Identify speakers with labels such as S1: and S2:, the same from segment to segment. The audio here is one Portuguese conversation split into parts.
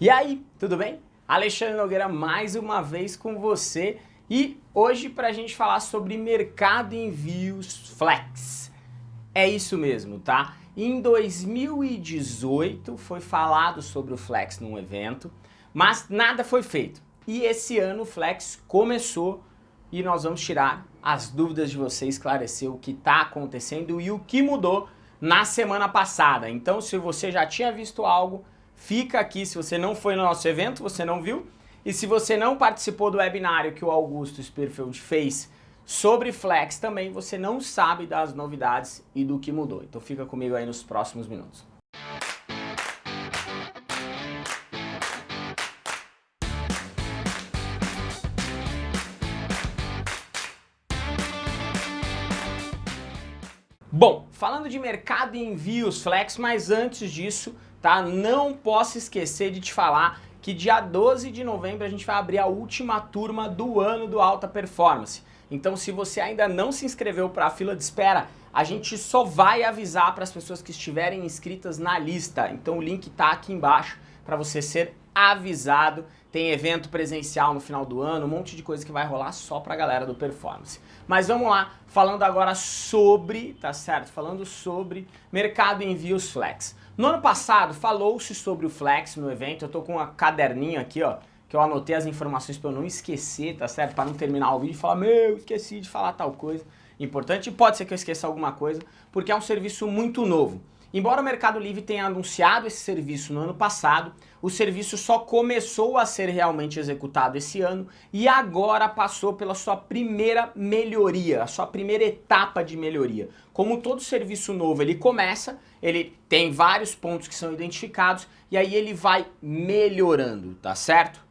S1: E aí, tudo bem? Alexandre Nogueira mais uma vez com você e hoje para a gente falar sobre mercado envios flex. É isso mesmo, tá? Em 2018 foi falado sobre o flex num evento, mas nada foi feito. E esse ano o flex começou e nós vamos tirar as dúvidas de você, esclarecer o que está acontecendo e o que mudou na semana passada. Então se você já tinha visto algo, fica aqui se você não foi no nosso evento, você não viu. E se você não participou do webinário que o Augusto Sperfeld fez sobre Flex também, você não sabe das novidades e do que mudou. Então fica comigo aí nos próximos minutos. Bom, falando de mercado e envios Flex, mas antes disso, tá? Não posso esquecer de te falar que dia 12 de novembro a gente vai abrir a última turma do ano do Alta Performance. Então se você ainda não se inscreveu para a fila de espera, a gente só vai avisar para as pessoas que estiverem inscritas na lista. Então o link está aqui embaixo para você ser avisado. Tem evento presencial no final do ano, um monte de coisa que vai rolar só para a galera do Performance. Mas vamos lá, falando agora sobre, tá certo? Falando sobre mercado envios flex. No ano passado falou-se sobre o Flex no evento, eu tô com um caderninho aqui, ó, que eu anotei as informações para eu não esquecer, tá certo? Para não terminar o vídeo e falar, meu, esqueci de falar tal coisa. Importante, pode ser que eu esqueça alguma coisa, porque é um serviço muito novo. Embora o Mercado Livre tenha anunciado esse serviço no ano passado, o serviço só começou a ser realmente executado esse ano e agora passou pela sua primeira melhoria, a sua primeira etapa de melhoria. Como todo serviço novo, ele começa, ele tem vários pontos que são identificados e aí ele vai melhorando, tá certo?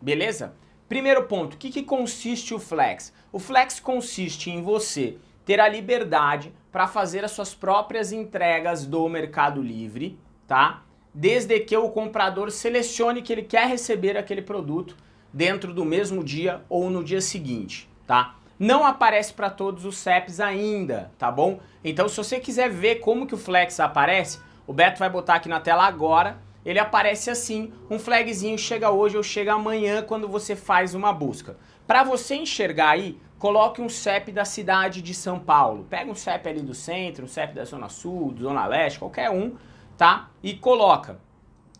S1: Beleza? Primeiro ponto, o que, que consiste o Flex? O Flex consiste em você ter a liberdade para fazer as suas próprias entregas do Mercado Livre, tá? Desde que o comprador selecione que ele quer receber aquele produto dentro do mesmo dia ou no dia seguinte, tá? Não aparece para todos os CEPs ainda, tá bom? Então se você quiser ver como que o Flex aparece, o Beto vai botar aqui na tela agora, ele aparece assim, um flagzinho chega hoje ou chega amanhã quando você faz uma busca. Para você enxergar aí, coloque um CEP da cidade de São Paulo. Pega um CEP ali do centro, um CEP da Zona Sul, Zona Leste, qualquer um, tá? E coloca.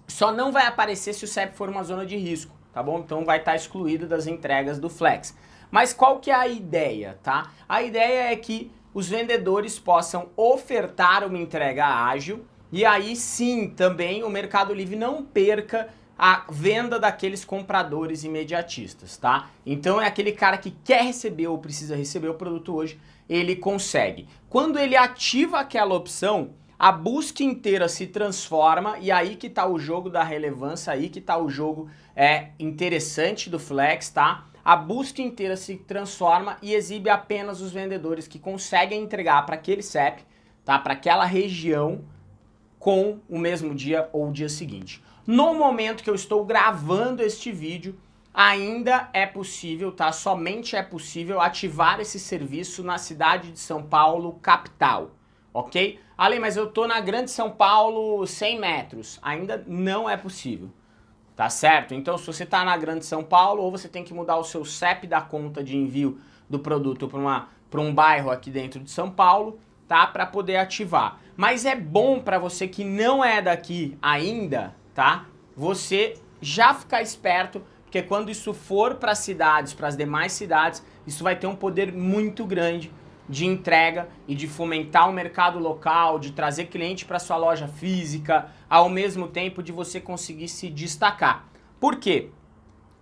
S1: Só não vai aparecer se o CEP for uma zona de risco, tá bom? Então vai estar tá excluído das entregas do Flex. Mas qual que é a ideia, tá? A ideia é que os vendedores possam ofertar uma entrega ágil e aí sim também o Mercado Livre não perca a venda daqueles compradores imediatistas, tá? Então é aquele cara que quer receber ou precisa receber o produto hoje, ele consegue. Quando ele ativa aquela opção, a busca inteira se transforma e aí que tá o jogo da relevância, aí que tá o jogo é interessante do Flex, tá? A busca inteira se transforma e exibe apenas os vendedores que conseguem entregar para aquele CEP, tá? Para aquela região com o mesmo dia ou o dia seguinte. No momento que eu estou gravando este vídeo, ainda é possível, tá? Somente é possível ativar esse serviço na cidade de São Paulo, capital, ok? Ale, mas eu tô na Grande São Paulo 100 metros. Ainda não é possível, tá certo? Então se você tá na Grande São Paulo, ou você tem que mudar o seu CEP da conta de envio do produto para um bairro aqui dentro de São Paulo, tá? Para poder ativar. Mas é bom para você que não é daqui ainda, tá? Você já ficar esperto, porque quando isso for para cidades, para as demais cidades, isso vai ter um poder muito grande de entrega e de fomentar o mercado local, de trazer cliente para sua loja física, ao mesmo tempo de você conseguir se destacar. Por quê?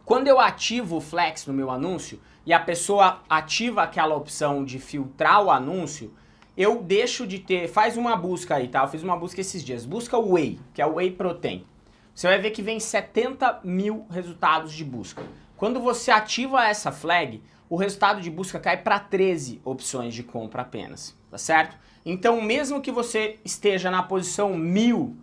S1: Quando eu ativo o Flex no meu anúncio e a pessoa ativa aquela opção de filtrar o anúncio, eu deixo de ter, faz uma busca aí, tá? Eu fiz uma busca esses dias, busca o Whey, que é o Whey Protein. Você vai ver que vem 70 mil resultados de busca. Quando você ativa essa flag, o resultado de busca cai para 13 opções de compra apenas, tá certo? Então, mesmo que você esteja na posição 1000,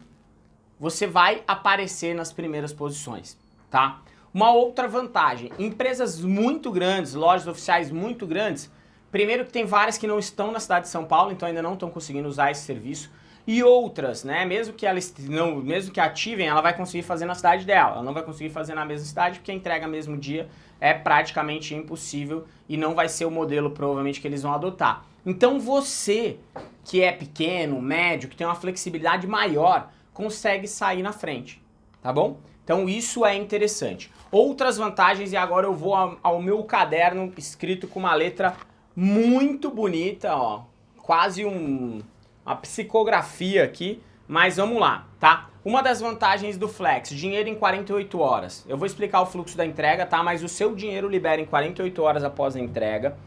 S1: você vai aparecer nas primeiras posições, tá? Uma outra vantagem, empresas muito grandes, lojas oficiais muito grandes, primeiro que tem várias que não estão na cidade de São Paulo, então ainda não estão conseguindo usar esse serviço, e outras, né? Mesmo que ela não, mesmo que ativem, ela vai conseguir fazer na cidade dela. Ela não vai conseguir fazer na mesma cidade porque a entrega mesmo dia é praticamente impossível e não vai ser o modelo provavelmente que eles vão adotar. Então você que é pequeno, médio, que tem uma flexibilidade maior, consegue sair na frente, tá bom? Então isso é interessante. Outras vantagens, e agora eu vou ao meu caderno escrito com uma letra muito bonita, ó, quase um, uma psicografia aqui, mas vamos lá, tá? Uma das vantagens do Flex, dinheiro em 48 horas. Eu vou explicar o fluxo da entrega, tá? Mas o seu dinheiro libera em 48 horas após a entrega.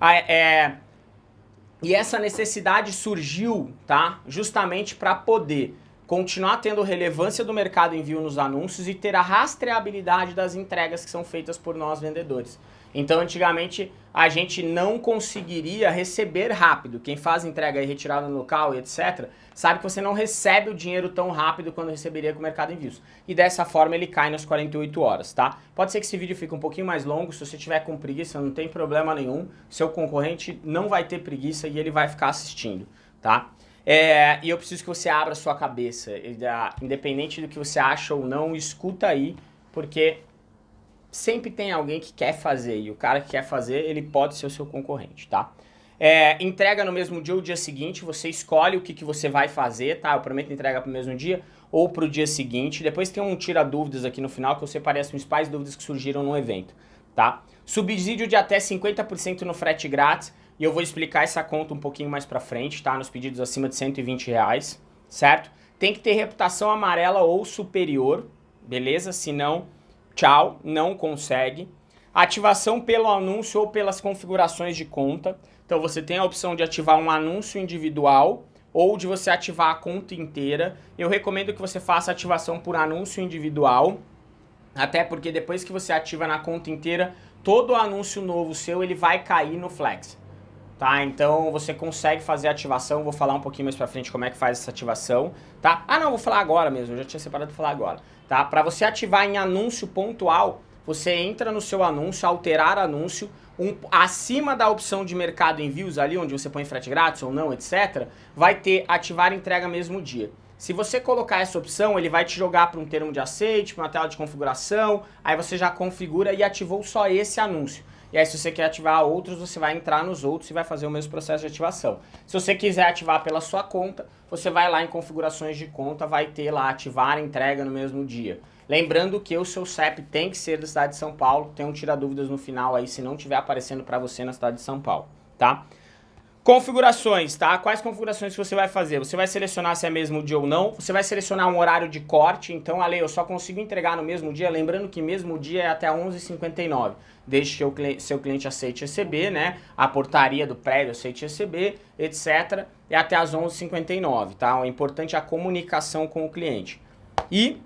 S1: Ah, é, e essa necessidade surgiu, tá? Justamente para poder continuar tendo relevância do mercado envio nos anúncios e ter a rastreabilidade das entregas que são feitas por nós vendedores. Então, antigamente, a gente não conseguiria receber rápido. Quem faz entrega e retirada no local e etc., sabe que você não recebe o dinheiro tão rápido quando receberia com o mercado envios. E dessa forma ele cai nas 48 horas, tá? Pode ser que esse vídeo fique um pouquinho mais longo, se você tiver com preguiça, não tem problema nenhum. Seu concorrente não vai ter preguiça e ele vai ficar assistindo, tá? É, e eu preciso que você abra sua cabeça, independente do que você acha ou não, escuta aí, porque sempre tem alguém que quer fazer, e o cara que quer fazer, ele pode ser o seu concorrente, tá? É, entrega no mesmo dia ou dia seguinte, você escolhe o que, que você vai fazer, tá? Eu prometo entrega pro mesmo dia ou pro dia seguinte. Depois tem um tira dúvidas aqui no final que eu separei as principais dúvidas que surgiram no evento, tá? Subsídio de até 50% no frete grátis. E eu vou explicar essa conta um pouquinho mais pra frente, tá? Nos pedidos acima de 120 reais, certo? Tem que ter reputação amarela ou superior, beleza? Senão, tchau, não consegue. Ativação pelo anúncio ou pelas configurações de conta. Então você tem a opção de ativar um anúncio individual ou de você ativar a conta inteira. Eu recomendo que você faça ativação por anúncio individual, até porque depois que você ativa na conta inteira, todo anúncio novo seu ele vai cair no Flex tá? Então você consegue fazer a ativação, vou falar um pouquinho mais pra frente como é que faz essa ativação, tá? Ah não, vou falar agora mesmo, eu já tinha separado pra falar agora, tá? Pra você ativar em anúncio pontual, você entra no seu anúncio, alterar anúncio, um, acima da opção de mercado envios ali, onde você põe frete grátis ou não, etc, vai ter ativar entrega mesmo dia. Se você colocar essa opção, ele vai te jogar para um termo de aceite, para uma tela de configuração, aí você já configura e ativou só esse anúncio. E aí se você quer ativar outros, você vai entrar nos outros e vai fazer o mesmo processo de ativação. Se você quiser ativar pela sua conta, você vai lá em configurações de conta, vai ter lá ativar entrega no mesmo dia. Lembrando que o seu CEP tem que ser da cidade de São Paulo, tem um tira dúvidas no final aí se não estiver aparecendo para você na cidade de São Paulo, tá? Configurações, tá? Quais configurações que você vai fazer? Você vai selecionar se é mesmo dia ou não, você vai selecionar um horário de corte, então, Ale, eu só consigo entregar no mesmo dia, lembrando que mesmo dia é até 11h59, desde que o seu cliente aceite receber, né? A portaria do prédio aceite receber, etc. É até as 11h59, tá? O importante é a comunicação com o cliente. E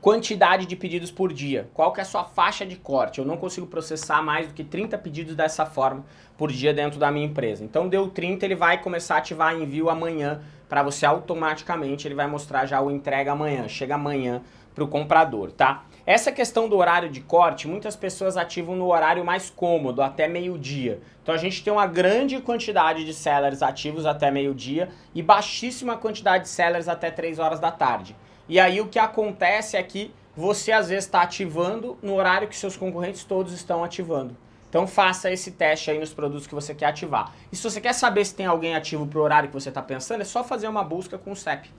S1: quantidade de pedidos por dia, qual que é a sua faixa de corte? Eu não consigo processar mais do que 30 pedidos dessa forma, por dia dentro da minha empresa. Então deu 30, ele vai começar a ativar envio amanhã para você automaticamente, ele vai mostrar já o entrega amanhã, chega amanhã para o comprador, tá? Essa questão do horário de corte, muitas pessoas ativam no horário mais cômodo, até meio-dia. Então a gente tem uma grande quantidade de sellers ativos até meio-dia e baixíssima quantidade de sellers até 3 horas da tarde. E aí o que acontece é que você às vezes está ativando no horário que seus concorrentes todos estão ativando. Então faça esse teste aí nos produtos que você quer ativar. E se você quer saber se tem alguém ativo para o horário que você está pensando, é só fazer uma busca com o CEP,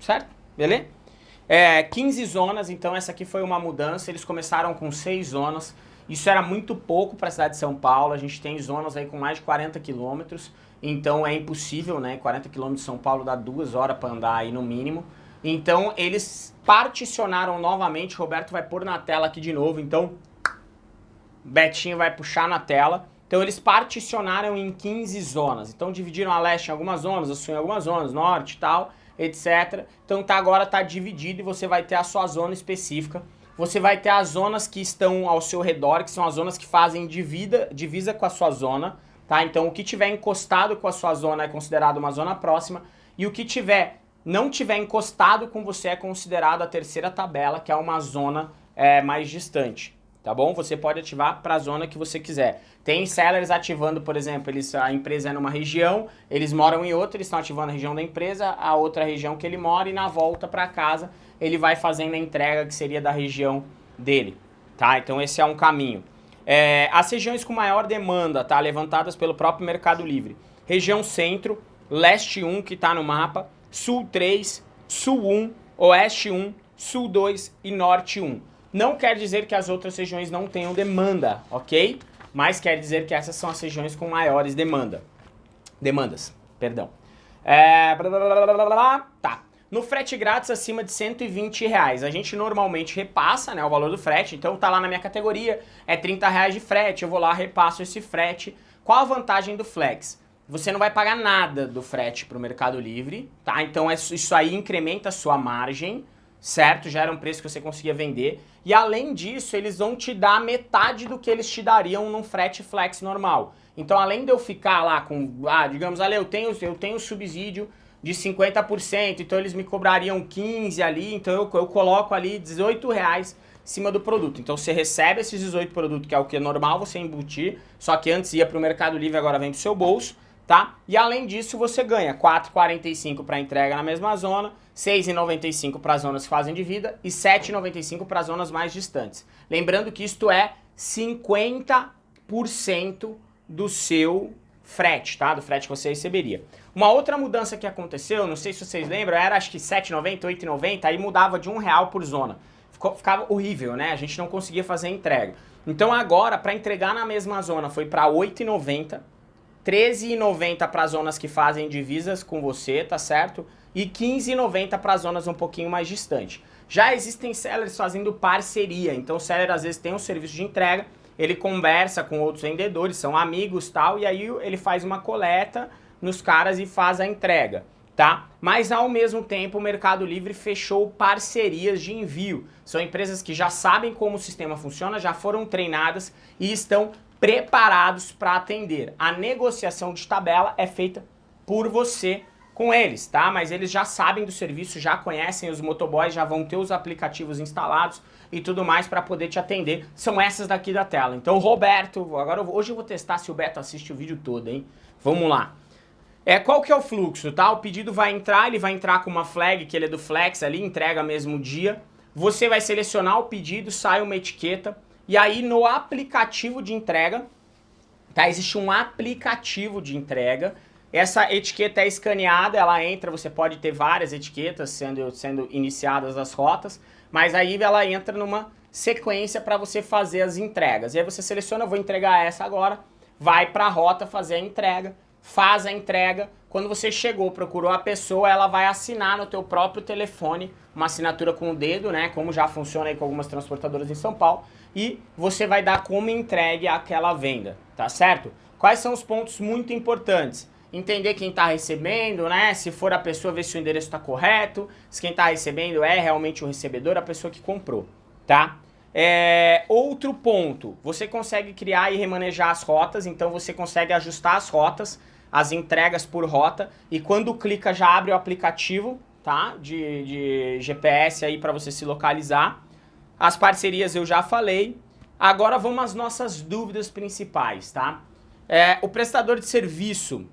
S1: certo? Beleza? É, 15 zonas, então essa aqui foi uma mudança, eles começaram com 6 zonas, isso era muito pouco para a cidade de São Paulo, a gente tem zonas aí com mais de 40 quilômetros, então é impossível, né, 40 quilômetros de São Paulo dá duas horas para andar aí no mínimo, então eles particionaram novamente, Roberto vai pôr na tela aqui de novo, então Betinho vai puxar na tela. Então eles particionaram em 15 zonas. Então dividiram a leste em algumas zonas, a sul em algumas zonas, norte e tal, etc. Então tá, agora está dividido e você vai ter a sua zona específica. Você vai ter as zonas que estão ao seu redor, que são as zonas que fazem divida, divisa com a sua zona. Tá? Então o que tiver encostado com a sua zona é considerado uma zona próxima. E o que tiver não tiver encostado com você é considerado a terceira tabela, que é uma zona é, mais distante tá bom? Você pode ativar para a zona que você quiser. Tem sellers ativando, por exemplo, eles, a empresa é numa região, eles moram em outra, eles estão ativando a região da empresa, a outra região que ele mora e na volta para casa ele vai fazendo a entrega que seria da região dele, tá? Então esse é um caminho. É, as regiões com maior demanda, tá? Levantadas pelo próprio Mercado Livre. Região Centro, Leste 1, que está no mapa, Sul 3, Sul 1, Oeste 1, Sul 2 e Norte 1. Não quer dizer que as outras regiões não tenham demanda, ok? Mas quer dizer que essas são as regiões com maiores demanda. Demandas, perdão. É... Tá. No frete grátis acima de 120 reais, a gente normalmente repassa né, o valor do frete, então tá lá na minha categoria, é 30 reais de frete, eu vou lá, repasso esse frete. Qual a vantagem do Flex? Você não vai pagar nada do frete para o Mercado Livre, tá? Então isso aí incrementa a sua margem, certo? Já era um preço que você conseguia vender. E além disso, eles vão te dar metade do que eles te dariam num frete flex normal. Então, além de eu ficar lá com, ah, digamos, ali, eu tenho, eu tenho subsídio de 50%, então eles me cobrariam 15 ali, então eu, eu coloco ali 18 reais em cima do produto. Então você recebe esses 18 produtos, que é o que é normal você embutir, só que antes ia para o Mercado Livre, agora vem pro seu bolso, tá? E além disso você ganha 4,45 para entrega na mesma zona, 6,95 para zonas que fazem de vida e 7,95 para zonas mais distantes. Lembrando que isto é 50% do seu frete, tá? Do frete que você receberia. Uma outra mudança que aconteceu, não sei se vocês lembram, era acho que 7,90, 8,90, aí mudava de um real por zona. Ficou, ficava horrível, né? A gente não conseguia fazer entrega. Então agora, para entregar na mesma zona, foi para 8,90, 13,90 para zonas que fazem divisas com você, tá certo? e 15,90 para zonas um pouquinho mais distantes. Já existem sellers fazendo parceria, então o seller às vezes tem um serviço de entrega, ele conversa com outros vendedores, são amigos tal, e aí ele faz uma coleta nos caras e faz a entrega, tá? Mas ao mesmo tempo o Mercado Livre fechou parcerias de envio. São empresas que já sabem como o sistema funciona, já foram treinadas e estão preparados para atender. A negociação de tabela é feita por você com eles, tá? Mas eles já sabem do serviço, já conhecem os motoboys, já vão ter os aplicativos instalados e tudo mais para poder te atender. São essas daqui da tela. Então, Roberto, agora eu, hoje eu vou testar se o Beto assiste o vídeo todo, hein? Vamos lá. É, qual que é o fluxo, tá? O pedido vai entrar, ele vai entrar com uma flag, que ele é do Flex ali, entrega mesmo dia. Você vai selecionar o pedido, sai uma etiqueta, e aí no aplicativo de entrega, tá? Existe um aplicativo de entrega essa etiqueta é escaneada, ela entra, você pode ter várias etiquetas sendo, sendo iniciadas as rotas, mas aí ela entra numa sequência para você fazer as entregas. E aí você seleciona, vou entregar essa agora, vai para a rota fazer a entrega, faz a entrega, quando você chegou, procurou a pessoa, ela vai assinar no teu próprio telefone, uma assinatura com o dedo, né, como já funciona aí com algumas transportadoras em São Paulo, e você vai dar como entregue aquela venda, tá certo? Quais são os pontos muito importantes? entender quem está recebendo, né? Se for a pessoa, ver se o endereço está correto, se quem está recebendo é realmente o recebedor, a pessoa que comprou, tá? É, outro ponto, você consegue criar e remanejar as rotas, então você consegue ajustar as rotas, as entregas por rota, e quando clica já abre o aplicativo, tá? De, de GPS aí para você se localizar. As parcerias eu já falei. Agora vamos às nossas dúvidas principais, tá? É, o prestador de serviço,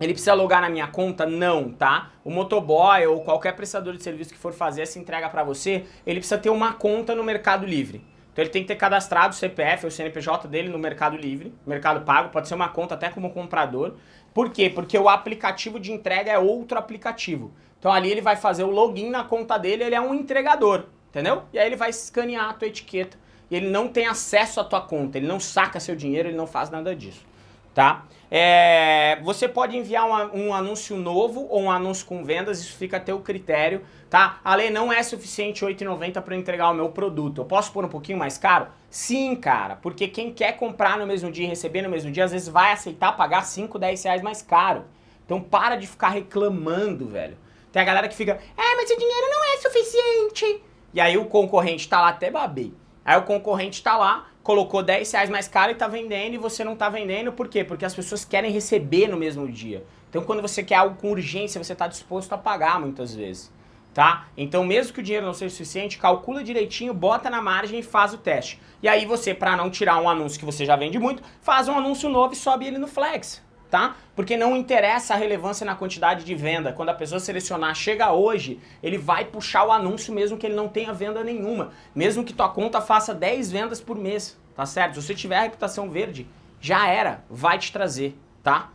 S1: ele precisa logar na minha conta? Não, tá? O motoboy ou qualquer prestador de serviço que for fazer essa entrega para você, ele precisa ter uma conta no Mercado Livre. Então ele tem que ter cadastrado o CPF ou o CNPJ dele no Mercado Livre, Mercado Pago, pode ser uma conta até como comprador. Por quê? Porque o aplicativo de entrega é outro aplicativo. Então ali ele vai fazer o login na conta dele, ele é um entregador, entendeu? E aí ele vai escanear a tua etiqueta e ele não tem acesso à tua conta, ele não saca seu dinheiro, ele não faz nada disso tá? É, você pode enviar um, um, anúncio novo ou um anúncio com vendas, isso fica a teu critério, tá? A lei não é suficiente R$ 8,90 para entregar o meu produto. Eu posso pôr um pouquinho mais caro? Sim, cara, porque quem quer comprar no mesmo dia e receber no mesmo dia, às vezes vai aceitar pagar 5, 10 reais mais caro. Então para de ficar reclamando, velho. Tem a galera que fica, é, mas o dinheiro não é suficiente. E aí o concorrente tá lá, até babei. Aí o concorrente tá lá, colocou 10 reais mais caro e tá vendendo e você não tá vendendo, por quê? Porque as pessoas querem receber no mesmo dia. Então quando você quer algo com urgência, você tá disposto a pagar muitas vezes. tá? Então mesmo que o dinheiro não seja suficiente, calcula direitinho, bota na margem e faz o teste. E aí você, para não tirar um anúncio que você já vende muito, faz um anúncio novo e sobe ele no Flex, tá? Porque não interessa a relevância na quantidade de venda. Quando a pessoa selecionar chega hoje, ele vai puxar o anúncio mesmo que ele não tenha venda nenhuma. Mesmo que tua conta faça 10 vendas por mês, tá certo? Se você tiver a reputação verde, já era, vai te trazer, tá?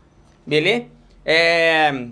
S1: Beleza? É...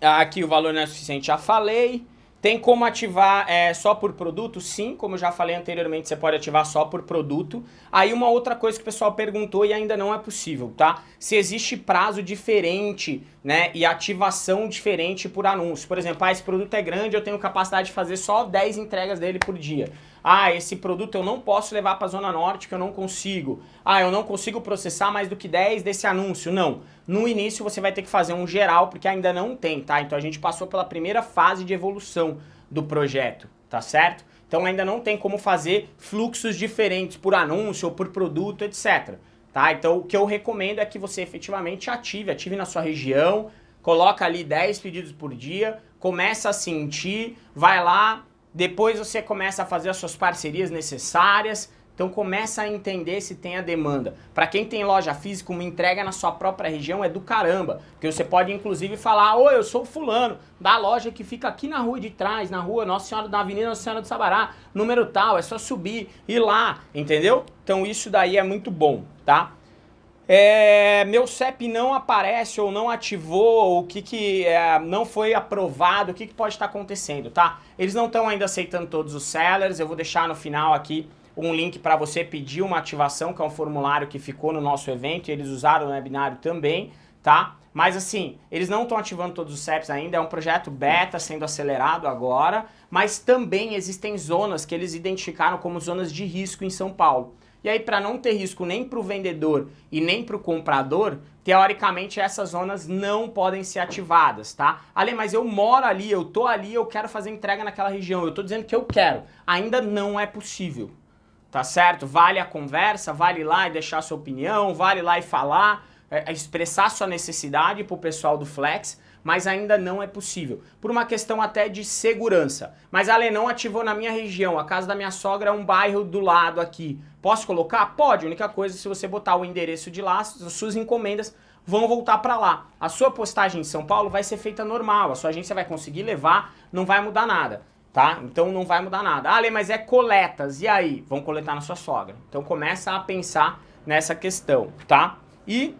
S1: Aqui o valor não é suficiente, já falei. Tem como ativar é, só por produto? Sim, como eu já falei anteriormente, você pode ativar só por produto. Aí uma outra coisa que o pessoal perguntou e ainda não é possível, tá? Se existe prazo diferente, né, e ativação diferente por anúncio. Por exemplo, ah, esse produto é grande, eu tenho capacidade de fazer só 10 entregas dele por dia. Ah, esse produto eu não posso levar para a Zona Norte que eu não consigo. Ah, eu não consigo processar mais do que 10 desse anúncio. Não. No início você vai ter que fazer um geral, porque ainda não tem, tá? Então a gente passou pela primeira fase de evolução do projeto, tá certo? Então ainda não tem como fazer fluxos diferentes por anúncio ou por produto, etc. Tá? Então o que eu recomendo é que você efetivamente ative, ative na sua região, coloca ali 10 pedidos por dia, começa a sentir, vai lá, depois você começa a fazer as suas parcerias necessárias, então começa a entender se tem a demanda. Para quem tem loja física, uma entrega na sua própria região é do caramba, porque você pode inclusive falar, oi, eu sou fulano, da loja que fica aqui na rua de trás, na rua Nossa Senhora da Avenida Nossa Senhora do Sabará, número tal, é só subir, ir lá, entendeu? Então isso daí é muito bom, tá? É, meu CEP não aparece ou não ativou, o que, que é, não foi aprovado, o que, que pode estar acontecendo, tá? Eles não estão ainda aceitando todos os sellers, eu vou deixar no final aqui um link para você pedir uma ativação, que é um formulário que ficou no nosso evento, e eles usaram no webinário também, tá? Mas assim, eles não estão ativando todos os CEPs ainda, é um projeto beta sendo acelerado agora, mas também existem zonas que eles identificaram como zonas de risco em São Paulo. E aí, para não ter risco nem para o vendedor e nem para o comprador, teoricamente essas zonas não podem ser ativadas, tá? Ale, mas eu moro ali, eu tô ali, eu quero fazer entrega naquela região, eu tô dizendo que eu quero. Ainda não é possível, tá certo? Vale a conversa, vale lá e deixar sua opinião, vale lá e falar, é, expressar sua necessidade para o pessoal do Flex, mas ainda não é possível, por uma questão até de segurança. Mas Ale, não ativou na minha região, a casa da minha sogra é um bairro do lado aqui. Posso colocar? Pode, a única coisa se você botar o endereço de lá, as suas encomendas vão voltar para lá. A sua postagem em São Paulo vai ser feita normal, a sua agência vai conseguir levar, não vai mudar nada. Tá? Então não vai mudar nada. Ah, Ale, mas é coletas, e aí? Vão coletar na sua sogra. Então começa a pensar nessa questão, tá? E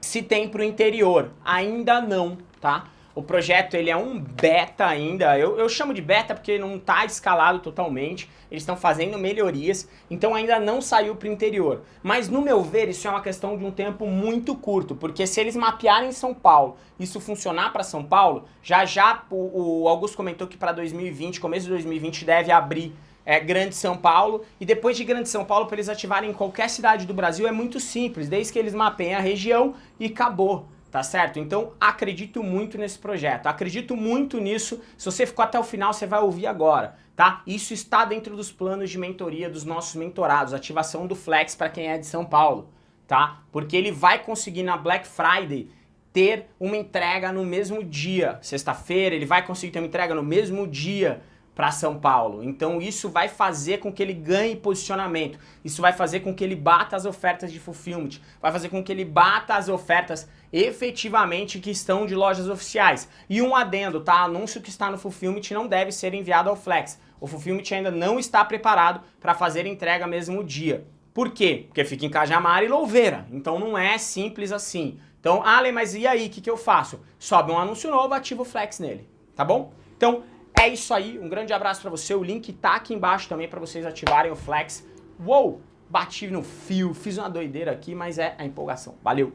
S1: se tem para o interior, ainda não, tá? O projeto ele é um beta ainda, eu, eu chamo de beta porque não está escalado totalmente, eles estão fazendo melhorias, então ainda não saiu para o interior. Mas no meu ver isso é uma questão de um tempo muito curto, porque se eles mapearem São Paulo, isso funcionar para São Paulo, já já o, o Augusto comentou que para 2020, começo de 2020 deve abrir é, Grande São Paulo, e depois de Grande São Paulo, para eles ativarem em qualquer cidade do Brasil, é muito simples, desde que eles mapeiem a região e acabou tá certo? Então acredito muito nesse projeto, acredito muito nisso, se você ficou até o final você vai ouvir agora, tá? Isso está dentro dos planos de mentoria dos nossos mentorados, ativação do Flex para quem é de São Paulo, tá? Porque ele vai conseguir na Black Friday ter uma entrega no mesmo dia, sexta-feira, ele vai conseguir ter uma entrega no mesmo dia, para São Paulo. Então isso vai fazer com que ele ganhe posicionamento. Isso vai fazer com que ele bata as ofertas de fulfillment. Vai fazer com que ele bata as ofertas efetivamente que estão de lojas oficiais. E um adendo, tá? Anúncio que está no fulfillment não deve ser enviado ao Flex. O fulfillment ainda não está preparado para fazer entrega mesmo dia. Por quê? Porque fica em Cajamar e Louveira. Então não é simples assim. Então, Ale, mas e aí, o que, que eu faço? Sobe um anúncio novo, ativa o Flex nele, tá bom? Então, é isso aí, um grande abraço pra você, o link tá aqui embaixo também pra vocês ativarem o Flex. Uou, bati no fio, fiz uma doideira aqui, mas é a empolgação. Valeu!